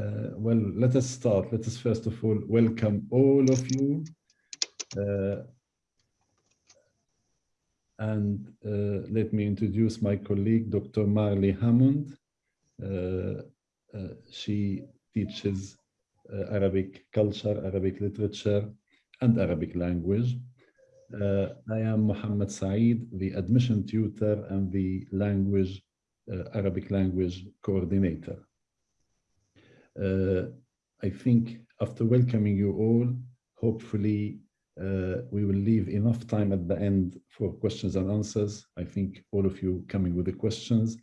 Uh, well, let us start. Let us first of all welcome all of you. Uh, and uh, let me introduce my colleague, Dr. Marlé Hammond. Uh, uh, she teaches uh, Arabic culture, Arabic literature, and Arabic language. I am Mohammed Saeed, the admission tutor and the language, Arabic language coordinator. Uh, I think after welcoming you all, hopefully uh, we will leave enough time at the end for questions and answers. I think all of you coming with the questions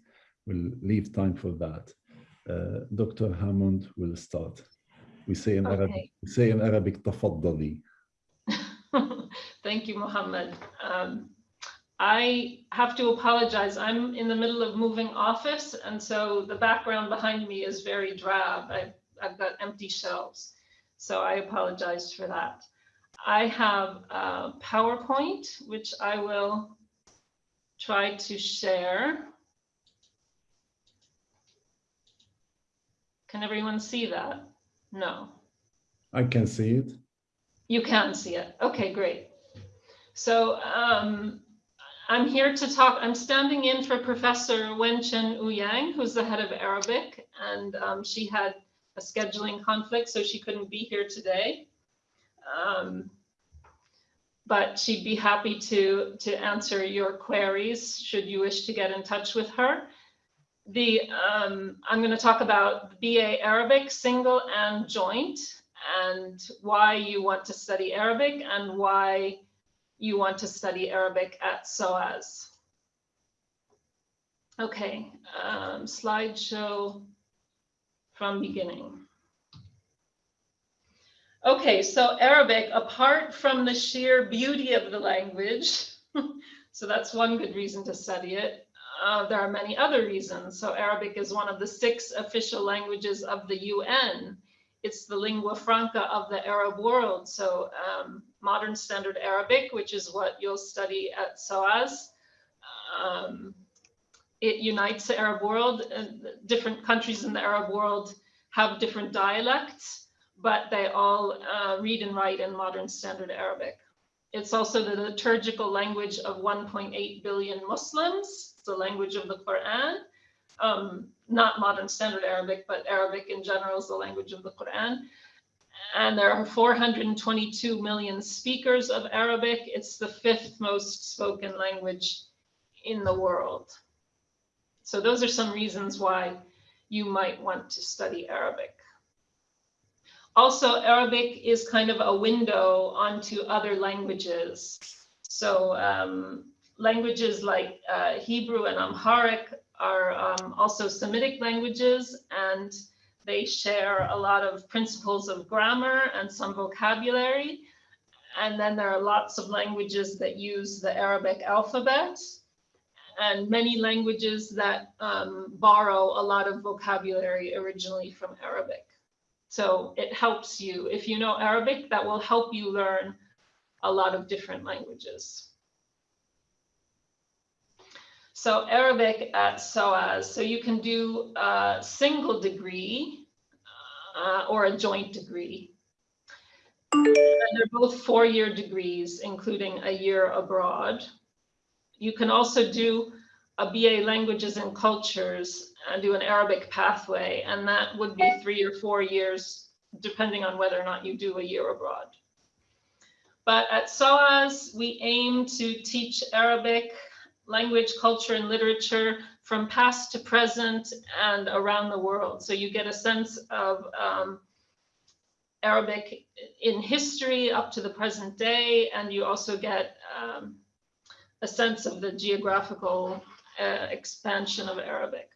will leave time for that. Uh, Dr. Hammond will start. We say in okay. Arabic, we say in Arabic, tafaddali. Thank you, Mohammed. Um, I have to apologize. I'm in the middle of moving office, and so the background behind me is very drab. I've, I've got empty shelves, so I apologize for that. I have a PowerPoint, which I will try to share. Can everyone see that? No. I can see it. You can see it. Okay, great. So um, I'm here to talk, I'm standing in for Professor Wen-chin Ouyang, who's the head of Arabic, and um, she had a scheduling conflict, so she couldn't be here today. Um, but she'd be happy to, to answer your queries should you wish to get in touch with her. The, um, I'm going to talk about BA Arabic, single and joint, and why you want to study Arabic and why you want to study Arabic at SOAS. Okay, um, slideshow from beginning. Okay, so Arabic, apart from the sheer beauty of the language, so that's one good reason to study it. Uh, there are many other reasons. So Arabic is one of the six official languages of the UN it's the lingua franca of the Arab world. So um, modern standard Arabic, which is what you'll study at SOAS, um, it unites the Arab world and different countries in the Arab world have different dialects, but they all uh, read and write in modern standard Arabic. It's also the liturgical language of 1.8 billion Muslims, the language of the Quran. Um, not modern standard Arabic, but Arabic in general is the language of the Quran. And there are 422 million speakers of Arabic. It's the fifth most spoken language in the world. So those are some reasons why you might want to study Arabic. Also, Arabic is kind of a window onto other languages. So um, languages like uh, Hebrew and Amharic are um, also Semitic languages and they share a lot of principles of grammar and some vocabulary. And then there are lots of languages that use the Arabic alphabet and many languages that um, borrow a lot of vocabulary originally from Arabic. So it helps you. If you know Arabic, that will help you learn a lot of different languages. So Arabic at SOAS, so you can do a single degree uh, or a joint degree. And they're both four-year degrees, including a year abroad. You can also do a BA Languages and Cultures and do an Arabic pathway, and that would be three or four years, depending on whether or not you do a year abroad. But at SOAS, we aim to teach Arabic language, culture, and literature from past to present and around the world. So you get a sense of um, Arabic in history up to the present day, and you also get um, a sense of the geographical uh, expansion of Arabic.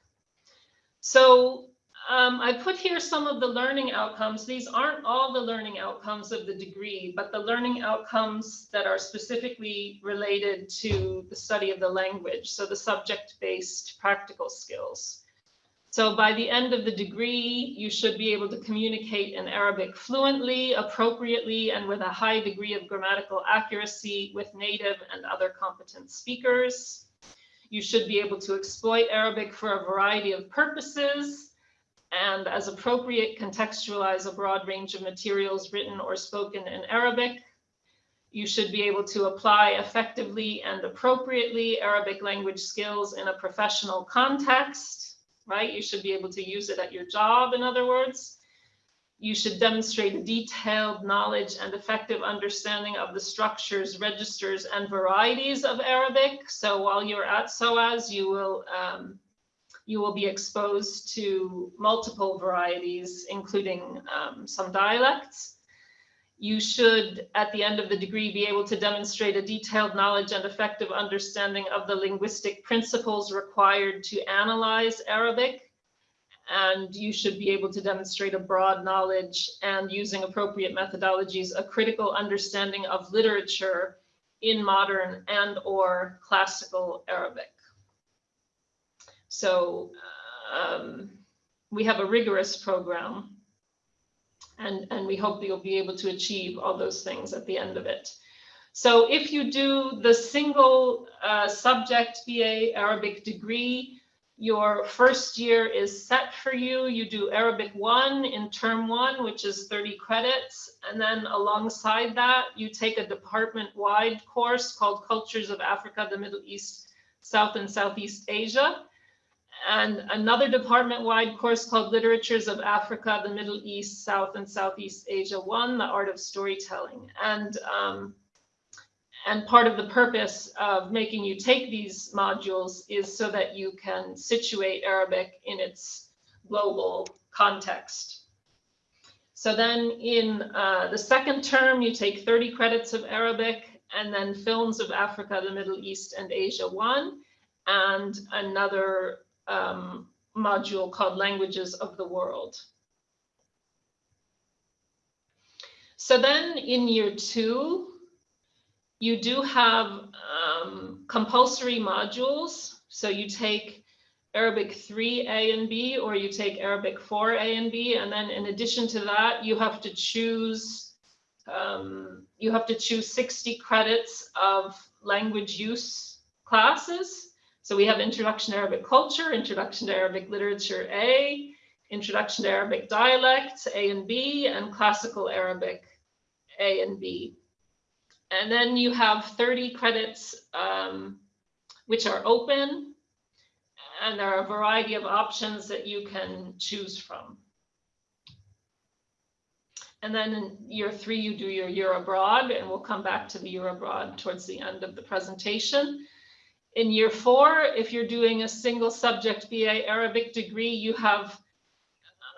So um, I put here some of the learning outcomes. These aren't all the learning outcomes of the degree, but the learning outcomes that are specifically related to the study of the language. So the subject-based practical skills. So by the end of the degree, you should be able to communicate in Arabic fluently, appropriately, and with a high degree of grammatical accuracy with native and other competent speakers. You should be able to exploit Arabic for a variety of purposes, and as appropriate, contextualize a broad range of materials written or spoken in Arabic. You should be able to apply effectively and appropriately Arabic language skills in a professional context, right? You should be able to use it at your job, in other words. You should demonstrate detailed knowledge and effective understanding of the structures, registers, and varieties of Arabic. So while you're at SOAS, you will um, you will be exposed to multiple varieties, including um, some dialects. You should, at the end of the degree, be able to demonstrate a detailed knowledge and effective understanding of the linguistic principles required to analyze Arabic. And you should be able to demonstrate a broad knowledge and using appropriate methodologies, a critical understanding of literature in modern and or classical Arabic. So um, we have a rigorous program and, and we hope that you'll be able to achieve all those things at the end of it. So if you do the single uh, subject BA Arabic degree, your first year is set for you. You do Arabic 1 in term 1, which is 30 credits. And then alongside that, you take a department-wide course called Cultures of Africa, the Middle East, South and Southeast Asia and another department-wide course called Literatures of Africa, the Middle East, South and Southeast Asia 1, The Art of Storytelling. And, um, and part of the purpose of making you take these modules is so that you can situate Arabic in its global context. So then in uh, the second term, you take 30 credits of Arabic and then Films of Africa, the Middle East and Asia 1 and another um, module called Languages of the World. So then in year two, you do have um, compulsory modules. So you take Arabic 3A and B, or you take Arabic 4A and B. And then in addition to that, you have to choose, um, you have to choose 60 credits of language use classes. So we have Introduction to Arabic Culture, Introduction to Arabic Literature A, Introduction to Arabic Dialects A and B, and Classical Arabic A and B. And then you have 30 credits um, which are open, and there are a variety of options that you can choose from. And then in year three, you do your year abroad, and we'll come back to the year abroad towards the end of the presentation. In year four, if you're doing a single subject BA Arabic degree, you have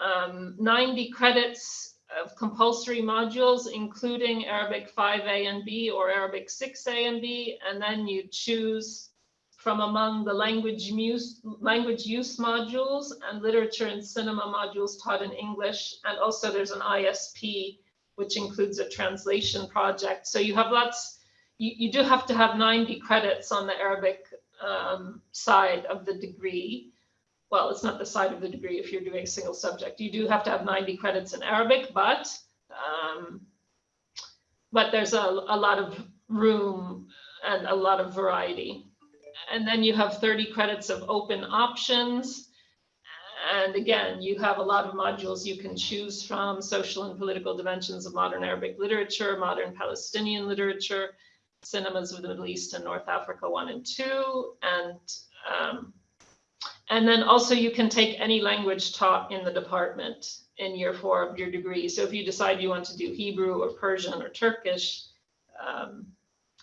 um, 90 credits of compulsory modules, including Arabic 5A and B or Arabic 6A and B, and then you choose from among the language use, language use modules and literature and cinema modules taught in English. And also there's an ISP, which includes a translation project. So you have lots, you, you do have to have 90 credits on the Arabic um, side of the degree. Well, it's not the side of the degree if you're doing a single subject. You do have to have 90 credits in Arabic, but um, but there's a, a lot of room and a lot of variety. And then you have 30 credits of open options. And again, you have a lot of modules you can choose from, social and political dimensions of modern Arabic literature, modern Palestinian literature, cinemas of the Middle East and North Africa one and two. And, um, and then also you can take any language taught in the department in year four of your degree. So if you decide you want to do Hebrew or Persian or Turkish um,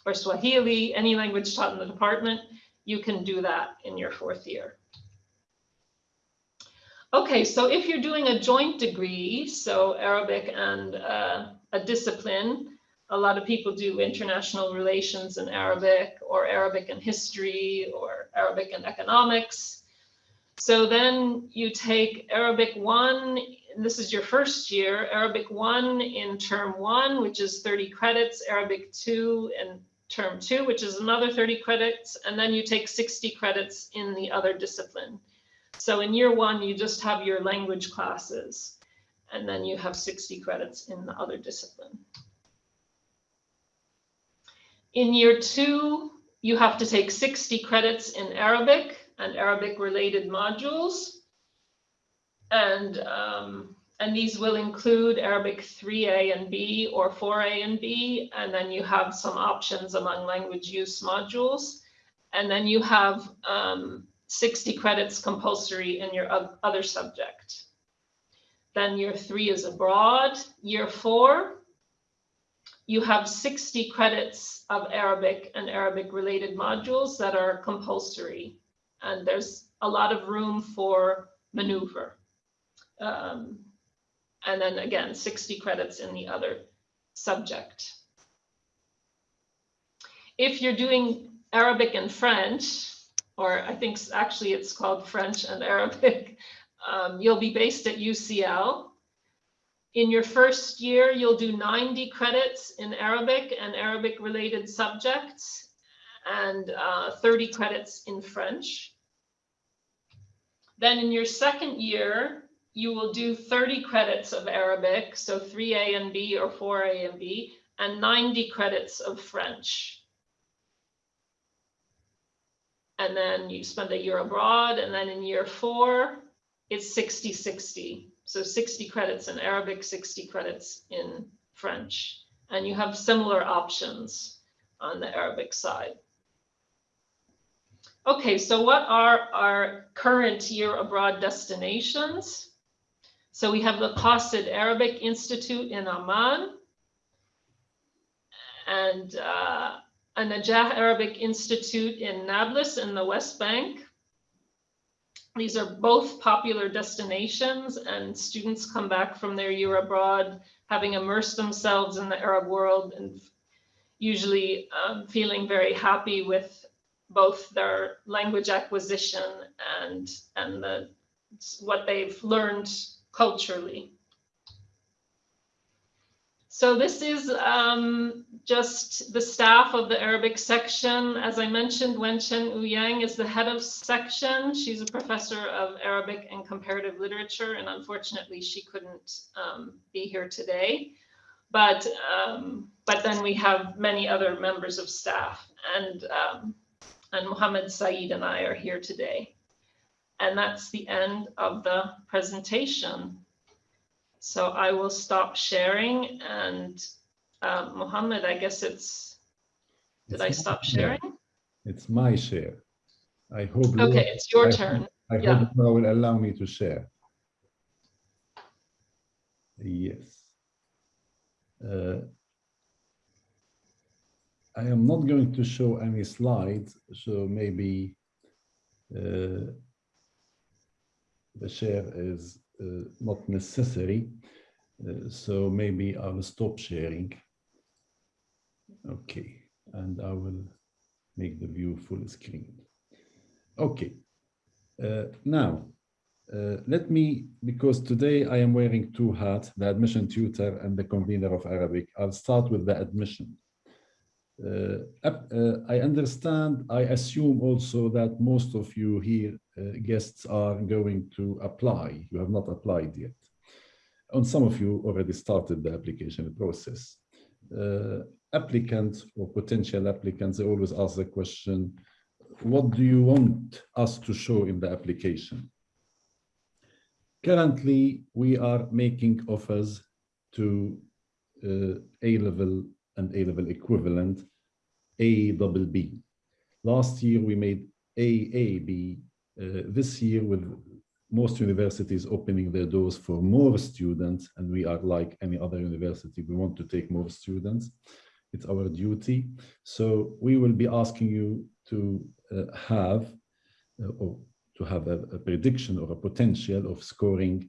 or Swahili, any language taught in the department, you can do that in your fourth year. Okay, so if you're doing a joint degree, so Arabic and uh, a discipline, a lot of people do international relations in Arabic or Arabic and history or Arabic and economics. So then you take Arabic 1, this is your first year, Arabic 1 in term 1, which is 30 credits, Arabic 2 in term 2, which is another 30 credits, and then you take 60 credits in the other discipline. So in year 1, you just have your language classes, and then you have 60 credits in the other discipline. In year two, you have to take 60 credits in Arabic and Arabic related modules. And, um, and these will include Arabic 3A and B or 4A and B. And then you have some options among language use modules. And then you have um, 60 credits compulsory in your other subject. Then year three is abroad. Year four, you have 60 credits of Arabic and Arabic related modules that are compulsory. And there's a lot of room for maneuver. Um, and then again, 60 credits in the other subject. If you're doing Arabic and French, or I think actually it's called French and Arabic, um, you'll be based at UCL. In your first year, you'll do 90 credits in Arabic and Arabic related subjects and uh, 30 credits in French. Then in your second year, you will do 30 credits of Arabic, so 3A and B or 4A and B, and 90 credits of French. And then you spend a year abroad, and then in year four, it's 60, 60. So 60 credits in Arabic, 60 credits in French. And you have similar options on the Arabic side. Okay, so what are our current year abroad destinations? So we have the Qasid Arabic Institute in Amman and uh, a Najah Arabic Institute in Nablus in the West Bank. These are both popular destinations and students come back from their year abroad having immersed themselves in the Arab world and usually um, feeling very happy with both their language acquisition and, and the, what they've learned culturally. So this is um, just the staff of the Arabic section. As I mentioned, Wen-chin Ouyang is the head of section. She's a professor of Arabic and comparative literature, and unfortunately she couldn't um, be here today. But, um, but then we have many other members of staff, and, um, and Mohammed Saeed and I are here today. And that's the end of the presentation. So I will stop sharing and uh, Mohammed, I guess it's, did It's I stop sharing? It's my share. I hope. Okay, it's your I- turn. I Yeah. hope Laura will allow me to share. Yes. Uh, I am not going to show any slides, so maybe uh, the share is not necessary. Uh, So maybe I will stop sharing. Okay, and I will make the view full screen. Okay, uh, now, uh, let me, because today I am wearing two hats, the admission tutor and the convener of Arabic. I'll start with the admission. Uh, uh, I understand, I assume also that most of you here, uh, guests are going to apply. You have not applied yet. And some of you already started the application process. Applicants or potential applicants, they always ask the question, what do you want us to show in the application? Currently, we are making offers to uh, A-level and A-level equivalent, A double B. Last year, we made AAB. Uh, this year, with most universities opening their doors for more students, and we are like any other university, we want to take more students. It's our duty. So we will be asking you to uh, have uh, or to have a, a prediction or a potential of scoring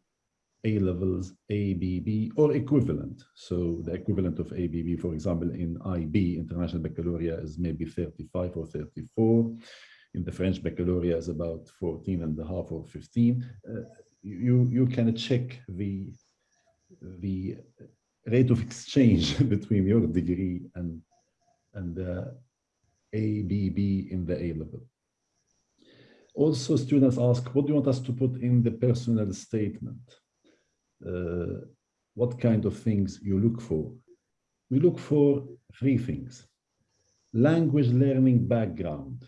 A levels, ABB or equivalent. So the equivalent of ABB, for example, in IB, International Baccalaureate, is maybe 35 or 34. In the French Baccalaureate is about 14 and a half or 15. Uh, you, you can check the, the rate of exchange between your degree and, and the ABB in the A level. Also, students ask, what do you want us to put in the personal statement? Uh, what kind of things you look for? We look for three things. Language learning background.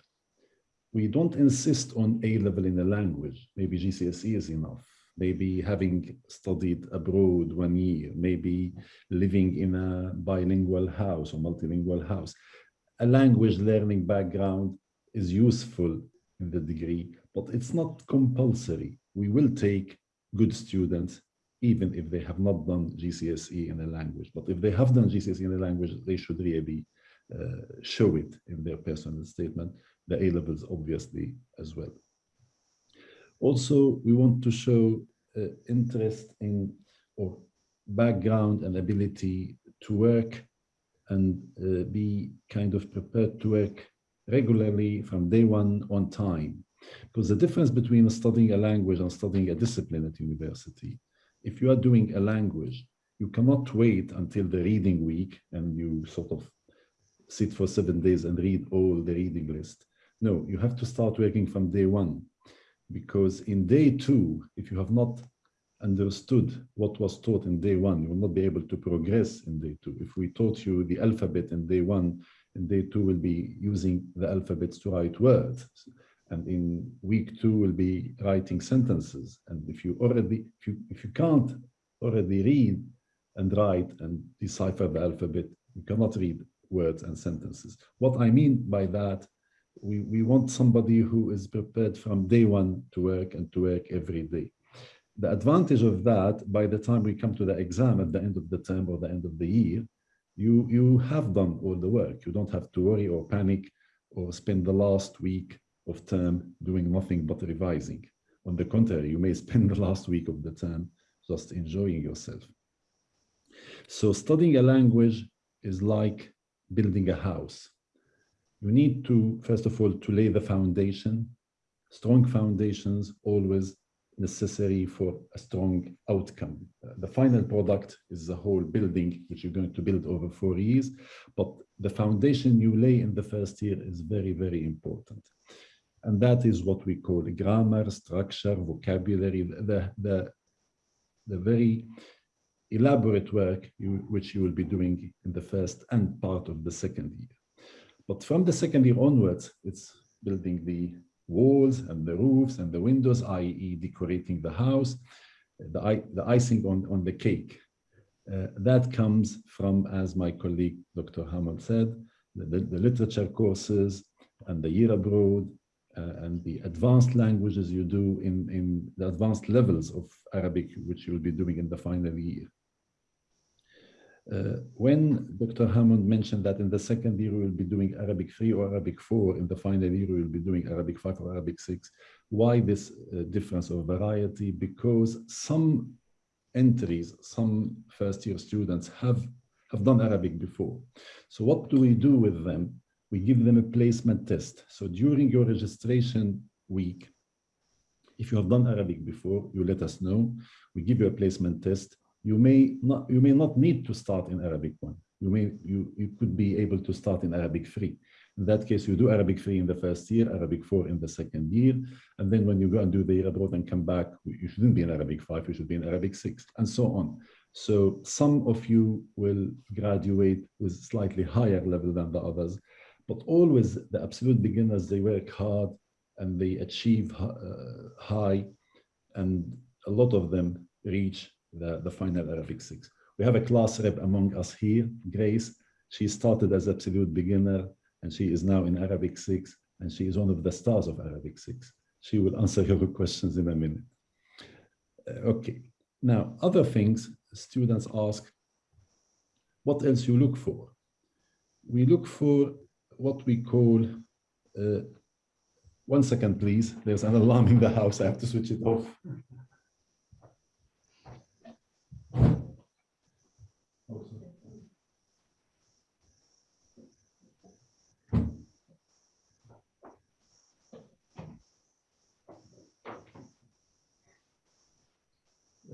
We don't insist on A level in a language. Maybe GCSE is enough. maybe having studied abroad one year, maybe living in a bilingual house or multilingual house. A language learning background is useful in the degree, but it's not compulsory. We will take good students even if they have not done GCSE in a language. But if they have done GCSE in a language, they should really uh, show it in their personal statement. The A-levels obviously as well. Also, we want to show uh, interest in or background and ability to work and uh, be kind of prepared to work regularly from day one on time. Because the difference between studying a language and studying a discipline at university, if you are doing a language, you cannot wait until the reading week and you sort of sit for seven days and read all the reading list. No, you have to start working from day one because in day two, if you have not understood what was taught in day one, you will not be able to progress in day two. If we taught you the alphabet in day one, in day two will be using the alphabets to write words. And in week two will be writing sentences. And if you already, if you, if you can't already read and write and decipher the alphabet, you cannot read words and sentences. What I mean by that we, we want somebody who is prepared from day one to work and to work every day. The advantage of that, by the time we come to the exam at the end of the term or the end of the year, you, you have done all the work. You don't have to worry or panic or spend the last week of term doing nothing but revising. On the contrary, you may spend the last week of the term just enjoying yourself. So studying a language is like building a house you need to, first of all, to lay the foundation. Strong foundations always necessary for a strong outcome. The final product is the whole building, which you're going to build over four years, but the foundation you lay in the first year is very, very important. And that is what we call grammar, structure, vocabulary, the, the, the very elaborate work you, which you will be doing in the first and part of the second year. But from the second year onwards, it's building the walls and the roofs and the windows, i.e. decorating the house, the, the icing on, on the cake. Uh, that comes from, as my colleague Dr. Hammond said, the, the, the literature courses and the year abroad uh, and the advanced languages you do in, in the advanced levels of Arabic, which you'll be doing in the final year. Uh, when Dr. Hammond mentioned that in the second year we will be doing Arabic 3 or Arabic 4, in the final year we will be doing Arabic 5 or Arabic 6, why this uh, difference of variety? Because some entries, some first year students have, have done Arabic before. So what do we do with them? We give them a placement test. So during your registration week, if you have done Arabic before, you let us know. We give you a placement test you may not you may not need to start in Arabic one. You may you you could be able to start in Arabic three. In that case, you do Arabic three in the first year, Arabic four in the second year, and then when you go and do the year abroad and come back, you shouldn't be in Arabic five, you should be in Arabic six, and so on. So some of you will graduate with slightly higher level than the others, but always the absolute beginners, they work hard and they achieve uh, high, and a lot of them reach the, the final Arabic 6. We have a class rep among us here, Grace. She started as absolute beginner and she is now in Arabic 6 and she is one of the stars of Arabic 6. She will answer your questions in a minute. Uh, okay, now other things students ask, what else you look for? We look for what we call, uh, one second please, there's an alarm in the house, I have to switch it off.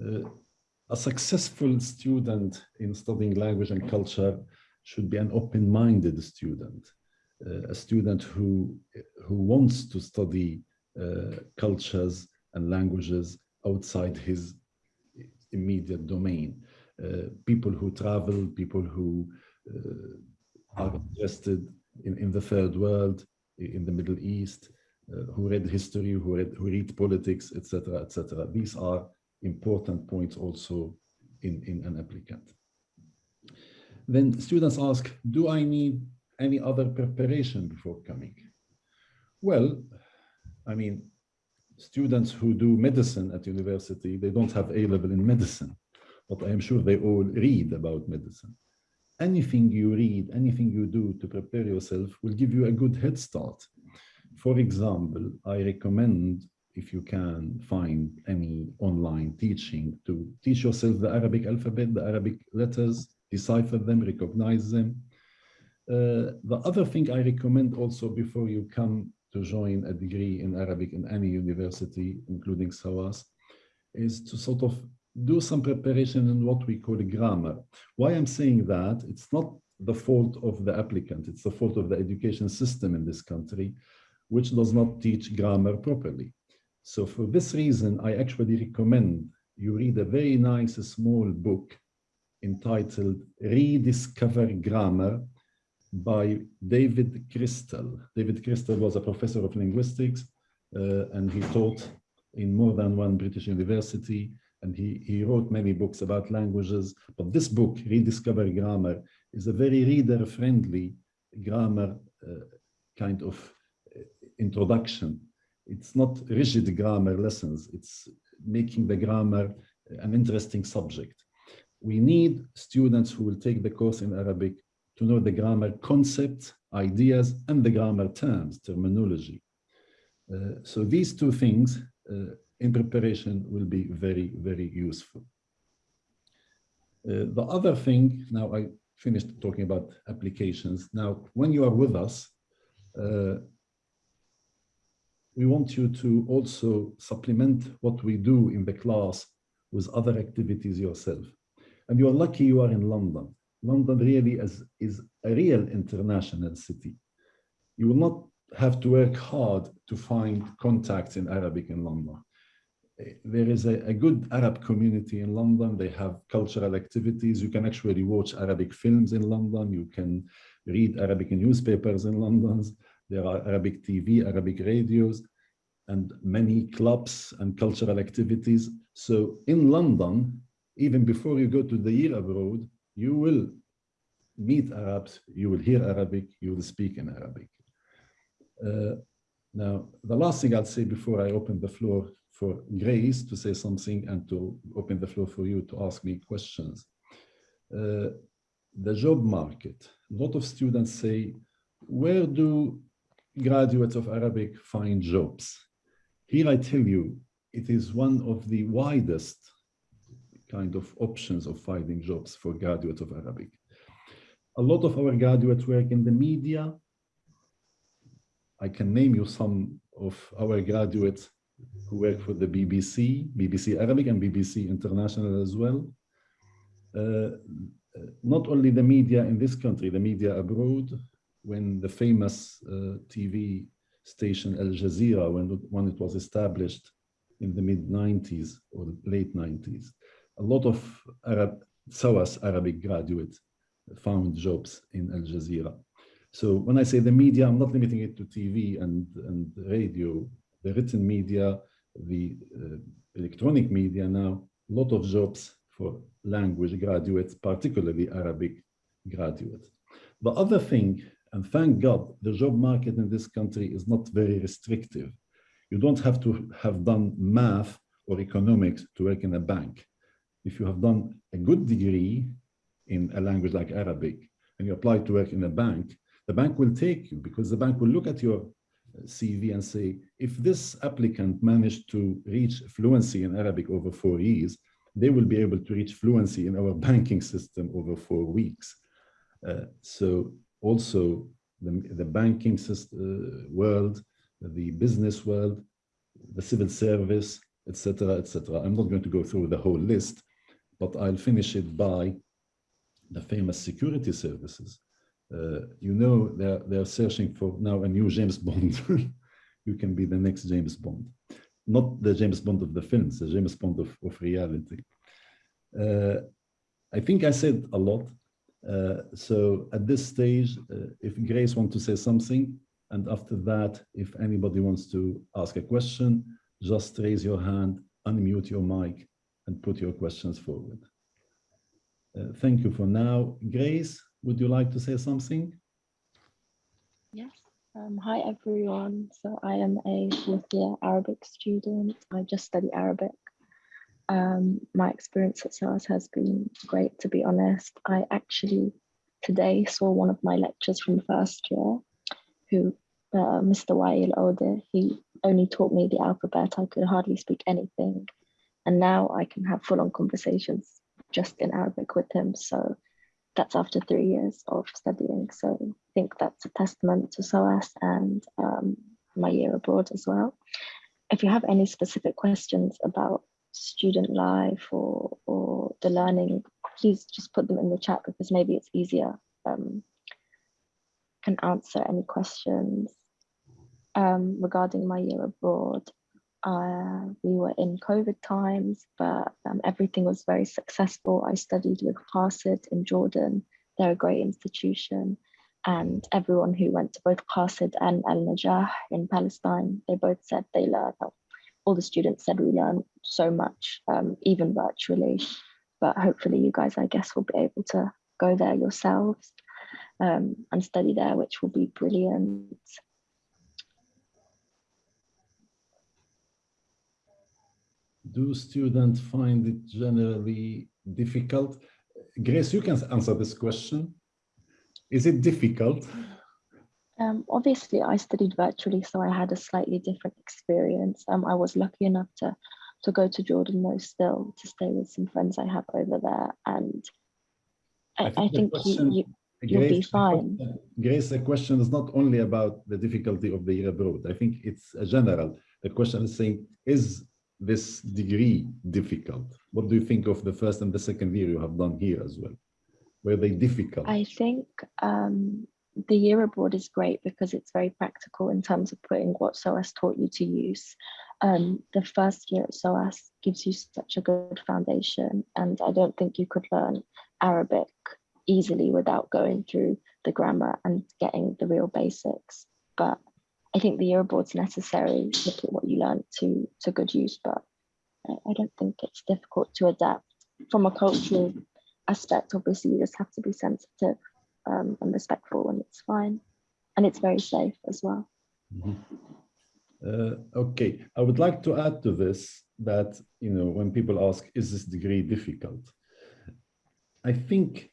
Uh, a successful student in studying language and culture should be an open-minded student, a student who, who wants to study uh, cultures and languages outside his immediate domain. Uh, people who travel, people who uh, are interested in, in the third world, in the Middle East, uh, who read history, who read, who read politics, etc., etc. These are important points also in, in an applicant. Then students ask, do I need any other preparation before coming? Well, I mean, students who do medicine at university, they don't have A-level in medicine, but I am sure they all read about medicine. Anything you read, anything you do to prepare yourself will give you a good head start. For example, I recommend if you can find any online teaching to teach yourself the Arabic alphabet, the Arabic letters, decipher them, recognize them. Uh, the other thing I recommend also before you come to join a degree in Arabic in any university, including SOAS, is to sort of do some preparation in what we call grammar. Why I'm saying that, it's not the fault of the applicant, it's the fault of the education system in this country, which does not teach grammar properly. So for this reason, I actually recommend you read a very nice small book entitled Rediscover Grammar by David Crystal. David Crystal was a professor of linguistics uh, and he taught in more than one British university and he, he wrote many books about languages. But this book, Rediscover Grammar, is a very reader-friendly grammar uh, kind of uh, introduction. It's not rigid grammar lessons. It's making the grammar an interesting subject. We need students who will take the course in Arabic to know the grammar concepts, ideas, and the grammar terms, terminology. Uh, so these two things uh, in preparation will be very, very useful. Uh, the other thing, now I finished talking about applications. Now, when you are with us, uh, we want you to also supplement what we do in the class with other activities yourself. And you're lucky you are in London. London really is, is a real international city. You will not have to work hard to find contacts in Arabic in London. There is a, a, good Arab community in London. They have cultural activities. You can actually watch Arabic films in London. You can read Arabic newspapers in London. There are Arabic TV, Arabic radios, and many clubs and cultural activities. So in London, even before you go to the year abroad, you will meet Arabs, you will hear Arabic, you will speak in Arabic. Uh, now, the last thing I'll say before I open the floor for Grace to say something and to open the floor for you to ask me questions. Uh, the job market, a lot of students say, where do graduates of Arabic find jobs? Here I tell you, it is one of the widest kind of options of finding jobs for graduates of Arabic. A lot of our graduates work in the media. I can name you some of our graduates who work for the BBC, BBC Arabic and BBC International as well. Uh, not only the media in this country, the media abroad, when the famous uh, TV station Al Jazeera, when, when it was established in the mid 90s or late 90s, a lot of Arab, SOAS Arabic graduates found jobs in Al Jazeera. So when I say the media, I'm not limiting it to TV and, and radio, the written media, the uh, electronic media now, a lot of jobs for language graduates, particularly Arabic graduates. The other thing, and thank God, the job market in this country is not very restrictive. You don't have to have done math or economics to work in a bank if you have done a good degree in a language like Arabic and you apply to work in a bank, the bank will take you because the bank will look at your CV and say, if this applicant managed to reach fluency in Arabic over four years, they will be able to reach fluency in our banking system over four weeks. Uh, so also the, the banking system, uh, world, the business world, the civil service, etc., etc. I'm not going to go through the whole list, but I'll finish it by the famous security services. Uh, you know, they're, they're searching for now a new James Bond. you can be the next James Bond. Not the James Bond of the films, the James Bond of, of reality. Uh, I think I said a lot. Uh, so at this stage, uh, if Grace wants to say something, and after that, if anybody wants to ask a question, just raise your hand, unmute your mic, and put your questions forward. Uh, thank you for now. Grace, would you like to say something? Yes. Um, hi everyone. So I am a fourth year Arabic student. I just study Arabic. Um, my experience at SOAS has been great, to be honest. I actually today saw one of my lectures from first year, who uh, Mr. Wael Ode, he only taught me the alphabet. I could hardly speak anything. And now I can have full on conversations just in Arabic with him. So that's after three years of studying. So I think that's a testament to SOAS and um, my year abroad as well. If you have any specific questions about student life or, or the learning, please just put them in the chat because maybe it's easier. Um, can answer any questions um, regarding my year abroad. Uh, we were in COVID times, but um, everything was very successful. I studied with Qasid in Jordan. They're a great institution. And everyone who went to both Qasid and Al Najah in Palestine, they both said they learned, all the students said we learned so much, um, even virtually. But hopefully, you guys, I guess, will be able to go there yourselves um, and study there, which will be brilliant. Do students find it generally difficult? Grace, you can answer this question. Is it difficult? Um, obviously, I studied virtually, so I had a slightly different experience. Um, I was lucky enough to to go to Jordan though still to stay with some friends I have over there, and I, I think, I think question, you, you will be fine. Grace, the question is not only about the difficulty of the year abroad. I think it's a general. The question is saying, is this degree difficult? What do you think of the first and the second year you have done here as well? Were they difficult? I think um, the year abroad is great because it's very practical in terms of putting what SOAS taught you to use. Um, the first year at SOAS gives you such a good foundation and I don't think you could learn Arabic easily without going through the grammar and getting the real basics. But I think the year abroad's necessary to put what you learn to to good use, but I don't think it's difficult to adapt. From a cultural aspect, obviously, you just have to be sensitive um, and respectful, and it's fine. And it's very safe as well. Mm -hmm. uh, okay, I would like to add to this that, you know, when people ask, is this degree difficult? I think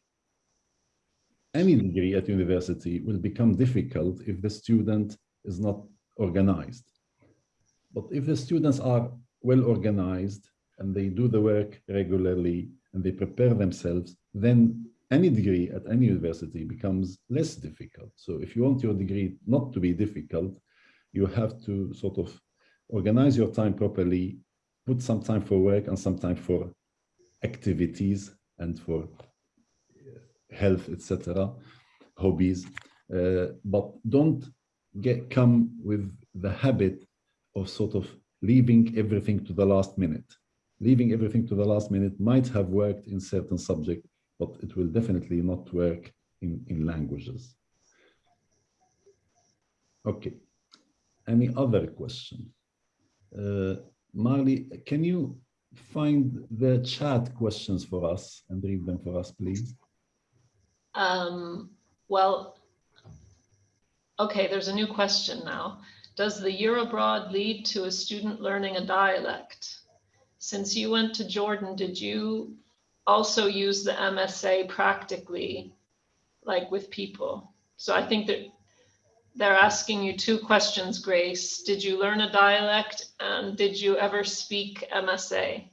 any degree at university will become difficult if the student is not organized. But if the students are well organized and they do the work regularly and they prepare themselves, then any degree at any university becomes less difficult. So if you want your degree not to be difficult, you have to sort of organize your time properly, put some time for work and some time for activities and for health, etc., hobbies. Uh, but don't get come with the habit of sort of leaving everything to the last minute. Leaving everything to the last minute might have worked in certain subject, but it will definitely not work in, in languages. Okay, any other question? Uh, Marlé, can you find the chat questions for us and read them for us, please? Um, well, Okay, there's a new question now. Does the year abroad lead to a student learning a dialect? Since you went to Jordan, did you also use the MSA practically, like with people? So I think that they're asking you two questions, Grace. Did you learn a dialect and did you ever speak MSA?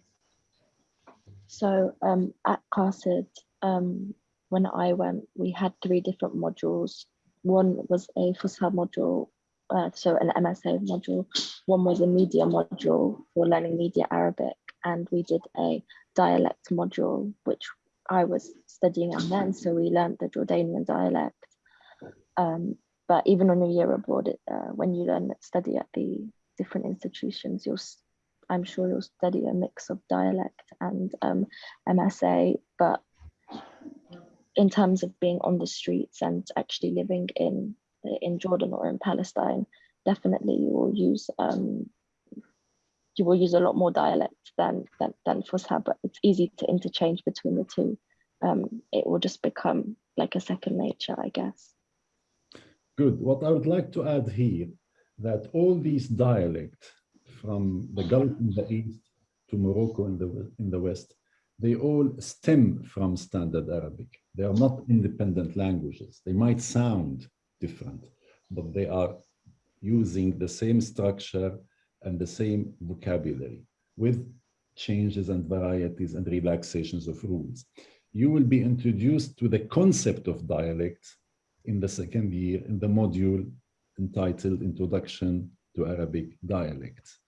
So um, at Qasid, um, when I went, we had three different modules one was a Fusha module, uh, so an MSA module. One was a media module for learning media Arabic, and we did a dialect module, which I was studying and then, so we learned the Jordanian dialect. Um, but even on a year abroad, uh, when you learn study at the different institutions, you'll I'm sure you'll study a mix of dialect and um, MSA, but in terms of being on the streets and actually living in in Jordan or in Palestine, definitely you will use um, you will use a lot more dialect than than, than Fusha, but it's easy to interchange between the two. Um, it will just become like a second nature, I guess. Good. What I would like to add here, that all these dialects from the Gulf in the east to Morocco in the, in the west, they all stem from Standard Arabic. They are not independent languages. They might sound different, but they are using the same structure and the same vocabulary with changes and varieties and relaxations of rules. You will be introduced to the concept of dialect in the second year in the module entitled Introduction to Arabic Dialects.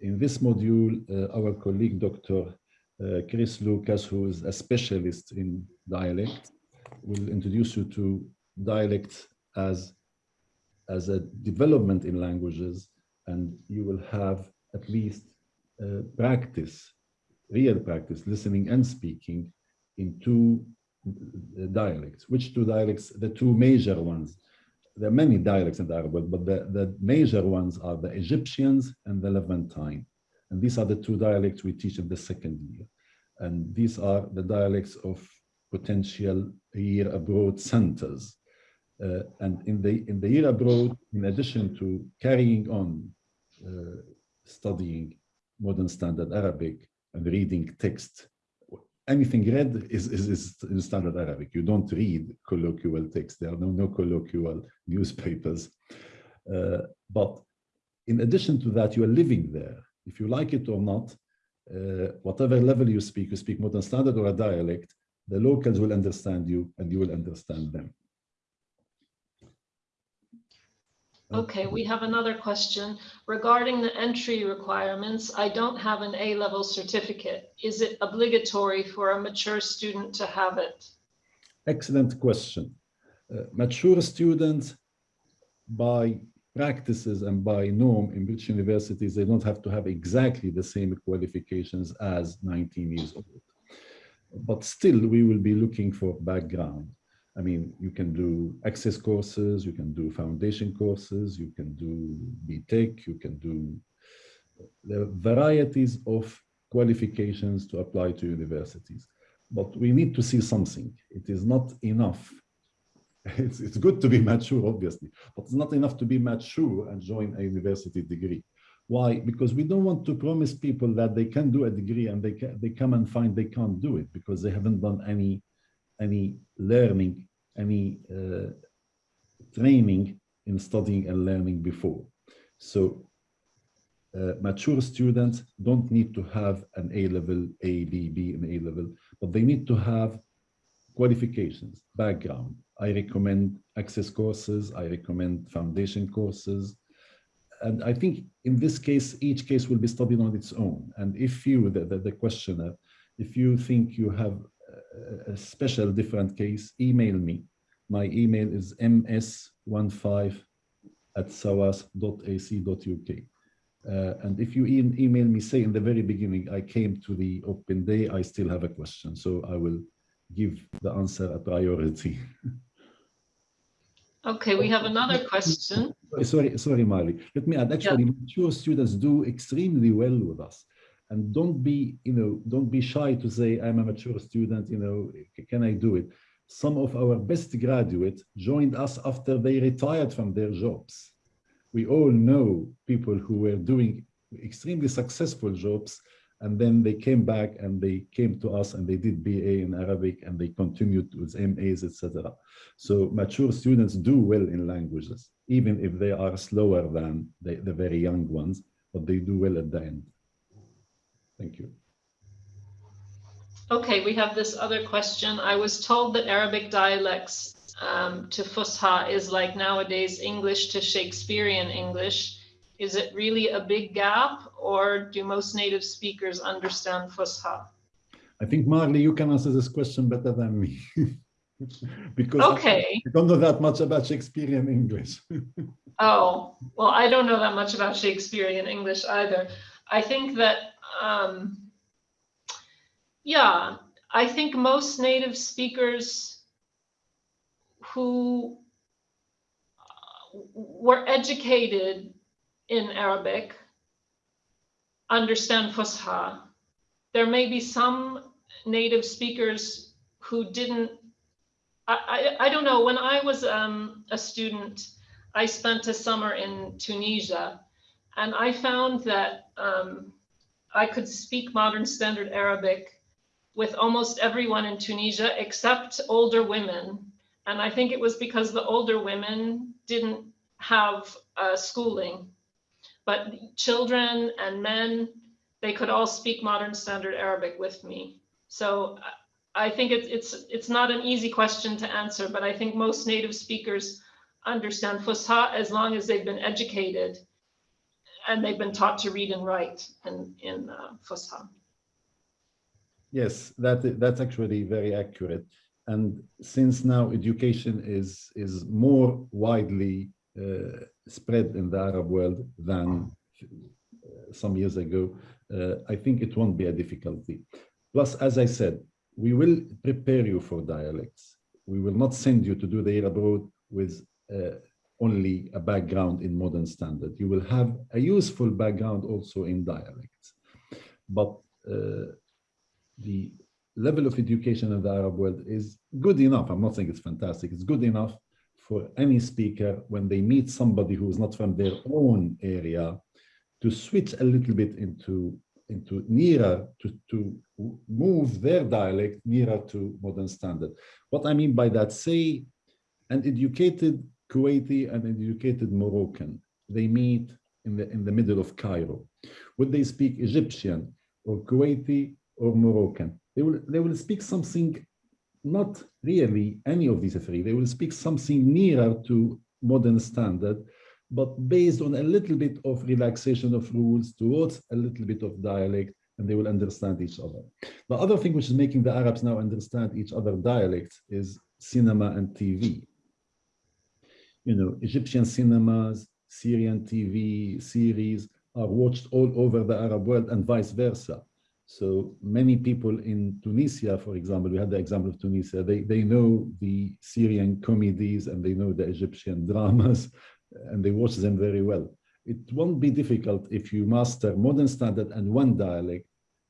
In this module, uh, our colleague, Dr. Uh, Chris Lucas, who is a specialist in dialect, will introduce you to dialect as, as a development in languages, and you will have at least uh, practice, real practice, listening and speaking in two uh, dialects. Which two dialects? The two major ones. There are many dialects in Arabic, but the, the major ones are the Egyptians and the Levantine. And these are the two dialects we teach in the second year. And these are the dialects of potential year abroad centers. Uh, and in the, in the year abroad, in addition to carrying on uh, studying modern standard Arabic and reading text anything read is, is, is in standard Arabic. You don't read colloquial text. There are no, no colloquial newspapers. Uh, but in addition to that, you are living there. If you like it or not, uh, whatever level you speak, you speak modern standard or a dialect, the locals will understand you and you will understand them. Okay, we have another question regarding the entry requirements. I don't have an A-level certificate. Is it obligatory for a mature student to have it? Excellent question. Uh, mature students, by practices and by norm in British universities, they don't have to have exactly the same qualifications as 19 years old. But still, we will be looking for background. I mean, you can do access courses, you can do foundation courses, you can do BTEC, you can do the varieties of qualifications to apply to universities. But we need to see something. It is not enough. It's, it's good to be mature, obviously, but it's not enough to be mature and join a university degree. Why? Because we don't want to promise people that they can do a degree and they, can, they come and find they can't do it because they haven't done any, any learning any uh, training in studying and learning before. So uh, mature students don't need to have an A-level, A, B, B, and A-level, but they need to have qualifications, background. I recommend access courses, I recommend foundation courses. And I think in this case, each case will be studied on its own. And if you, the, the, the questioner, if you think you have a special different case, email me. My email is ms15 at soas.ac.uk. Uh, and if you e email me, say in the very beginning, I came to the open day, I still have a question. So I will give the answer a priority. Okay, we have another question. Sorry, sorry, Marlé. Let me add, actually, yeah. mature students do extremely well with us and don't be you know don't be shy to say i'm a mature student you know can i do it some of our best graduates joined us after they retired from their jobs we all know people who were doing extremely successful jobs and then they came back and they came to us and they did BA in Arabic and they continued with MAs, etc. So mature students do well in languages, even if they are slower than the, the very young ones, but they do well at the end. Thank you. Okay, we have this other question. I was told that Arabic dialects um, to Fusha is like nowadays English to Shakespearean English. Is it really a big gap or do most native speakers understand Fusha? I think Marlé, you can answer this question better than me. because okay. I, don't know that much about Shakespearean English. oh, well, I don't know that much about Shakespearean English either. I think that um, yeah, I think most native speakers who uh, were educated in Arabic understand Fusha. There may be some native speakers who didn't. I, I, I don't know. When I was um, a student, I spent a summer in Tunisia, and I found that um, I could speak modern standard Arabic with almost everyone in Tunisia except older women. And I think it was because the older women didn't have uh, schooling. But children and men, they could all speak modern standard Arabic with me. So I think it's it's it's not an easy question to answer, but I think most native speakers understand Fusha as long as they've been educated and they've been taught to read and write in in uh, Fusha. Yes, that that's actually very accurate. And since now education is is more widely spread in the Arab world than uh, some years ago, uh, I think it won't be a difficulty. Plus, as I said, we will prepare you for dialects. We will not send you to do the year abroad with uh, only a background in modern standard. You will have a useful background also in dialects. But uh, the level of education in the Arab world is good enough. I'm not saying it's fantastic. It's good enough for any speaker when they meet somebody who is not from their own area to switch a little bit into into nearer to, to move their dialect nearer to modern standard. What I mean by that, say an educated Kuwaiti and an educated Moroccan, they meet in the, in the middle of Cairo. Would they speak Egyptian or Kuwaiti or Moroccan? They will, they will speak something, not really any of these three, they will speak something nearer to modern standard, but based on a little bit of relaxation of rules towards a little bit of dialect, and they will understand each other. The other thing which is making the Arabs now understand each other dialects is cinema and TV. You know, Egyptian cinemas, Syrian TV series are watched all over the Arab world and vice versa. So many people in Tunisia, for example, we had the example of Tunisia, they, they know the Syrian comedies and they know the Egyptian dramas and they watch them very well. It won't be difficult if you master modern standard and one dialect,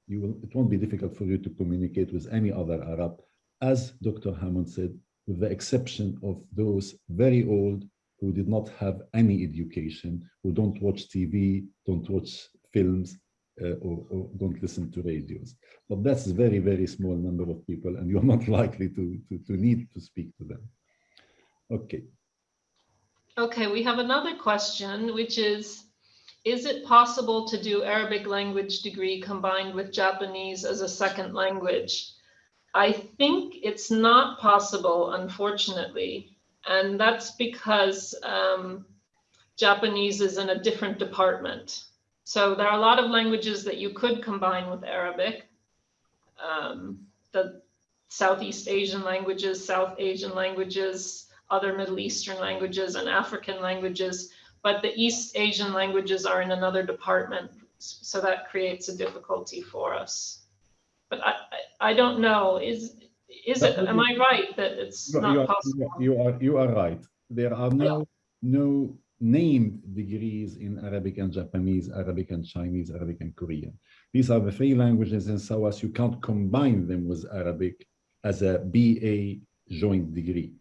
you will, it won't be difficult for you to communicate with any other Arab, as Dr. Hammond said, with the exception of those very old who did not have any education, who don't watch TV, don't watch films, or, or, don't listen to radios. But that's a very, very small number of people, and you're not likely to, to, to need to speak to them. Okay. Okay, we have another question, which is, is it possible to do Arabic language degree combined with Japanese as a second language? I think it's not possible, unfortunately. And that's because um, Japanese is in a different department. So there are a lot of languages that you could combine with Arabic. Um, the Southeast Asian languages, South Asian languages, other Middle Eastern languages and African languages, but the East Asian languages are in another department. So that creates a difficulty for us. But I, I, I don't know, is, is it, am I right that it's You not are, possible? you are, you are right. There are no, no named degrees in Arabic and Japanese, Arabic and Chinese, Arabic and Korean. These are the three languages in SOAS. You can't combine them with Arabic as a BA joint degree.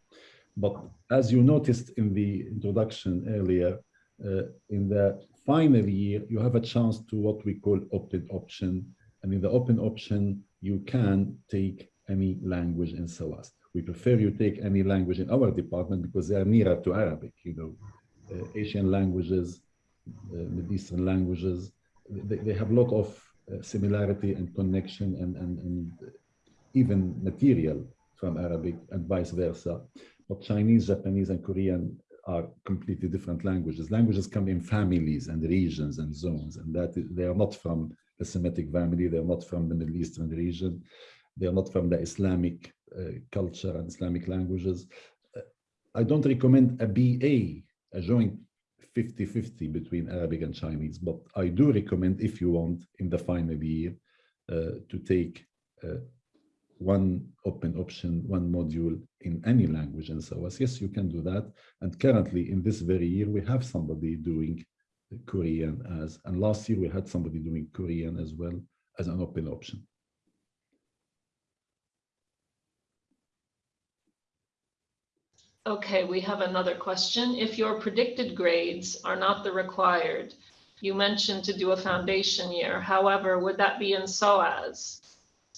But as you noticed in the introduction earlier, uh, in the final year, you have a chance to what we call open option. And in the open option, you can take any language in SOAS. We prefer you take any language in our department because they are nearer to Arabic, you know, Asian languages, uh, Middle Eastern languages. They, they have a lot of uh, similarity and connection and, and, and even material from Arabic and vice versa. But Chinese, Japanese, and Korean are completely different languages. Languages come in families and regions and zones, and that they are not from the Semitic family, they're not from the Middle Eastern region, they are not from the Islamic uh, culture and Islamic languages. Uh, I don't recommend a BA, joint 50-50 between Arabic and Chinese, but I do recommend if you want in the final year uh, to take uh, one open option, one module in any language and so on. Yes, you can do that. And currently in this very year, we have somebody doing Korean as, and last year we had somebody doing Korean as well as an open option. Okay, we have another question. If your predicted grades are not the required, you mentioned to do a foundation year. However, would that be in SOAS?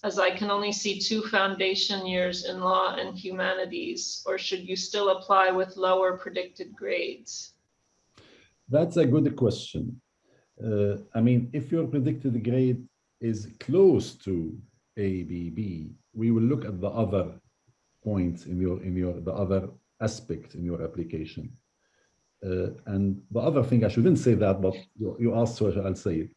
As I can only see two foundation years in law and humanities, or should you still apply with lower predicted grades? That's a good question. Uh, I mean, if your predicted grade is close to ABB, we will look at the other points in your in your the other aspect in your application. Uh, and the other thing, I shouldn't say that, but you, you asked, so I'll say it.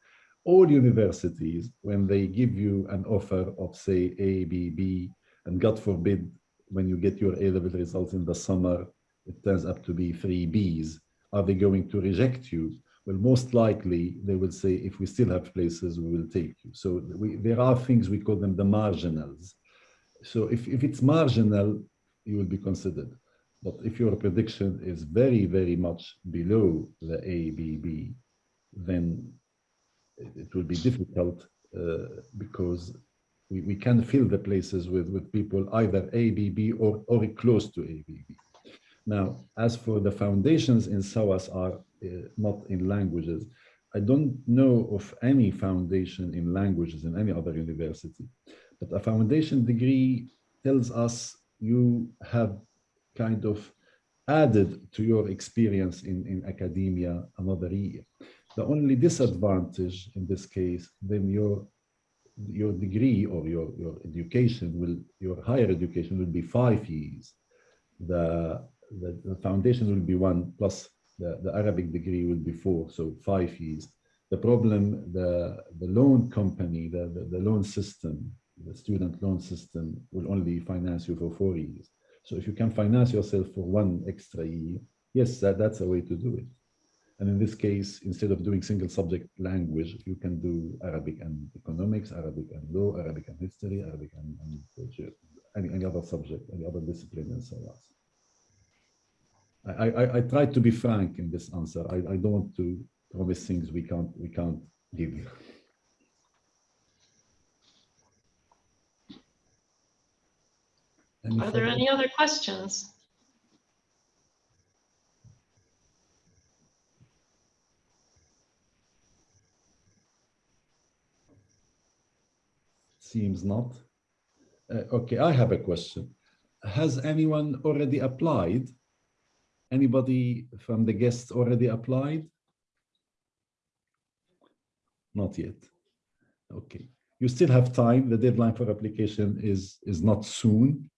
All universities, when they give you an offer of say A, B, B, and God forbid, when you get your A-level results in the summer, it turns up to be three Bs, are they going to reject you? Well, most likely they will say, if we still have places, we will take you. So we, there are things, we call them the marginals. So if, if it's marginal, you will be considered. But if your prediction is very, very much below the ABB, then it will be difficult uh, because we, we can fill the places with, with people either ABB or, or close to ABB. Now, as for the foundations in SOAS are uh, not in languages, I don't know of any foundation in languages in any other university, but a foundation degree tells us you have kind of added to your experience in, in academia another year. The only disadvantage in this case, then your your degree or your, your education will, your higher education will be five years. The, the, the foundation will be one plus the, the Arabic degree will be four, so five years. The problem, the, the loan company, the, the, the loan system, the student loan system will only finance you for four years. So if you can finance yourself for one extra year, yes, that, that's a way to do it. And in this case, instead of doing single subject language, you can do Arabic and economics, Arabic and law, Arabic and history, Arabic and, and any, any other subject, any other discipline and so on. I, I, I tried to be frank in this answer. I, I don't want to promise things we can't we can't give you. Any Are there any other questions? Seems not. Uh, okay, I have a question. Has anyone already applied? Anybody from the guests already applied? Not yet. Okay. You still have time. The deadline for application is, is not soon.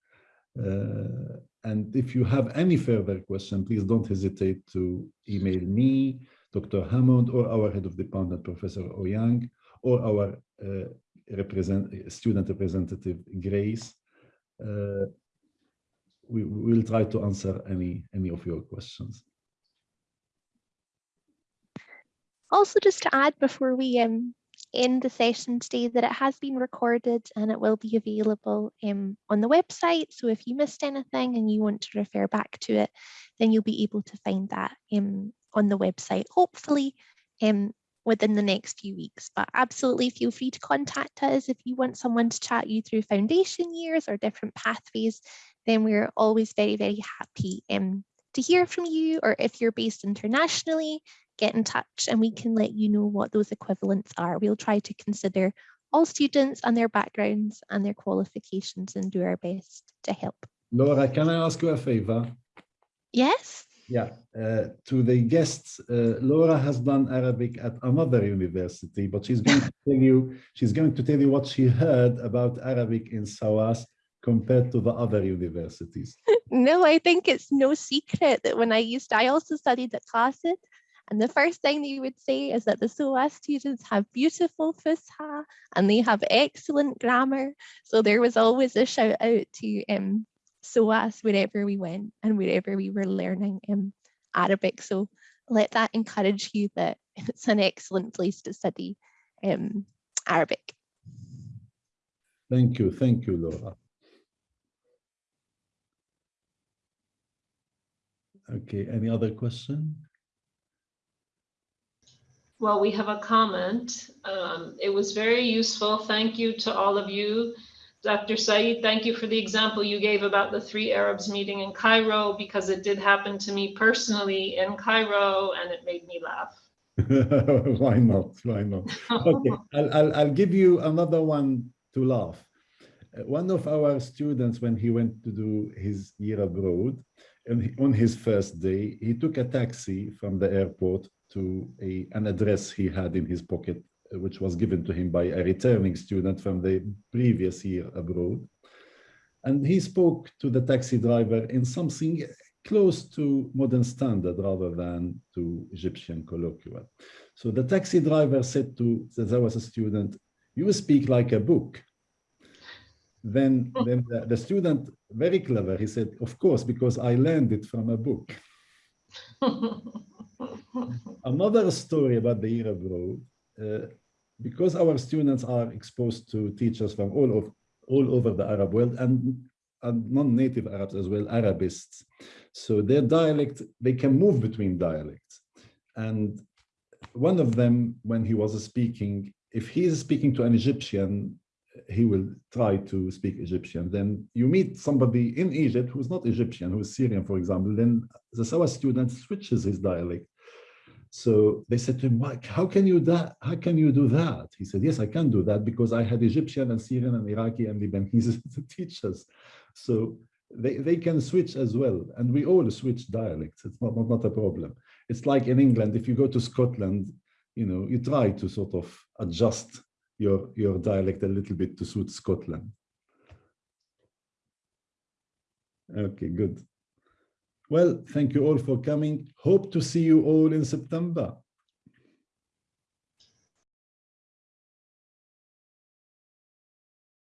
Uh, and if you have any further question, please don't hesitate to email me, Dr. Hammond, or our head of department, Professor Ouyang, or our uh, represent, student representative, Grace. Uh, we will try to answer any, any of your questions. Also, just to add before we um, in the session today that it has been recorded and it will be available um, on the website. So if you missed anything and you want to refer back to it, then you'll be able to find that um, on the website, hopefully um, within the next few weeks. But absolutely feel free to contact us if you want someone to chat you through foundation years or different pathways, then we're always very, very happy um, to hear from you or if you're based internationally, get in touch and we can let you know what those equivalents are. We'll try to consider all students and their backgrounds and their qualifications and do our best to help. Laura, can I ask you a favor? Yes. Yeah, uh, to the guests, uh, Laura has done Arabic at another university, but she's going to tell you, she's going to tell you what she heard about Arabic in SOAS compared to the other universities. no, I think it's no secret that when I used, I also studied at Qasid and the first thing that you would say is that the SOAS students have beautiful Fusha and they have excellent grammar. So there was always a shout out to um, SOAS wherever we went and wherever we were learning um, Arabic. So let that encourage you that it's an excellent place to study um, Arabic. Thank you. Thank you, Laura. Okay, any other question? Well, we have a comment. Um, It was very useful. Thank you to all of you. Dr. Saeed, thank you for the example you gave about the three Arabs meeting in Cairo because it did happen to me personally in Cairo and it made me laugh. Why not? Why not? Okay, I'll, I'll, I'll give you another one to laugh. One of our students, when he went to do his year abroad, and on his first day, he took a taxi from the airport to a, an address he had in his pocket, uh, which was given to him by a returning student from the previous year abroad. And he spoke to the taxi driver in something close to modern standard rather than to Egyptian colloquial. So the taxi driver said to, there was a student, you speak like a book. Then, then the, the student, very clever, he said, of course, because I learned it from a book. Another story about the year abroad, uh, because our students are exposed to teachers from all of all over the Arab world and, and non-native Arabs as well, Arabists. So their dialect, they can move between dialects. And one of them, when he was speaking, if he is speaking to an Egyptian, he will try to speak Egyptian. Then you meet somebody in Egypt who's not Egyptian, who's Syrian, for example, then the SOAS student switches his dialect. So they said to him, "Why- how can you that? How can you do that? He said, yes, I can do that because I had Egyptian and Syrian and Iraqi and Lebanese teachers. So they, they can switch as well. And we all switch dialects. It's not, not, not a problem. It's like in England, if you go to Scotland, you know, you try to sort of adjust your, your dialect a little bit to suit Scotland. Okay, good. Well, thank you all for coming. Hope to see you all in September.